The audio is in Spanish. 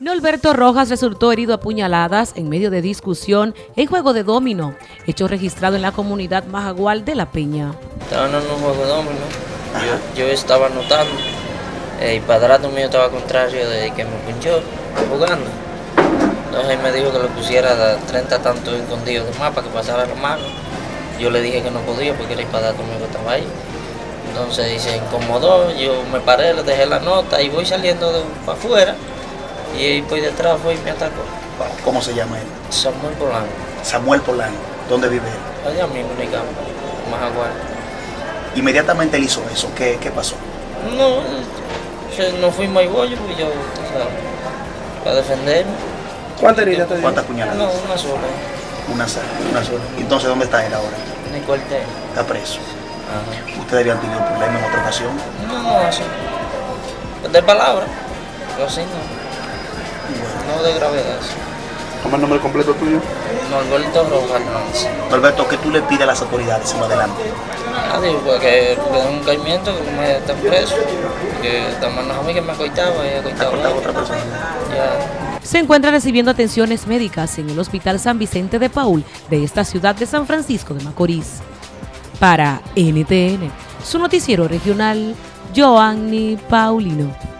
Norberto Rojas resultó herido a puñaladas en medio de discusión en juego de domino, hecho registrado en la comunidad Majagual de La Peña. Estaba en un juego de domino, yo, estaba anotando, el padrato mío estaba contrario de que me punchó jugando. Entonces él me dijo que le pusiera 30 tantos escondidos de para que pasara la mano. Yo le dije que no podía porque el padrato mío estaba ahí. Entonces se incomodó, yo me paré, le dejé la nota y voy saliendo para afuera. Y por detrás fue y me atacó. ¿Cómo se llama él? Samuel Polanco. Samuel Polanco. ¿Dónde vive él? Allá mismo en el campo, Majagual. Inmediatamente él hizo eso. ¿Qué, qué pasó? No, no fui muy bollo porque yo, o sea, para defenderme. ¿Cuántas heridas te ¿Cuántas puñaladas? No, una sola. Una sola, una sola. Entonces, ¿dónde está él ahora? En el cuartel. Está preso. Ajá. ¿Ustedes habían tenido problemas en otra ocasión? No, no, eso. De palabra. Pero así no. No de gravedad. ¿Cómo es el nombre completo tuyo? Norberto Rojas Hernández. Norberto, ¿qué tú le pides a las autoridades en adelante? Ah, digo, pues que le den un caimiento, que no me estén preso, que también a mí que me acoitaba y acoitaba a otra persona. Ya. Se encuentra recibiendo atenciones médicas en el Hospital San Vicente de Paul de esta ciudad de San Francisco de Macorís. Para NTN, su noticiero regional, Joanny Paulino.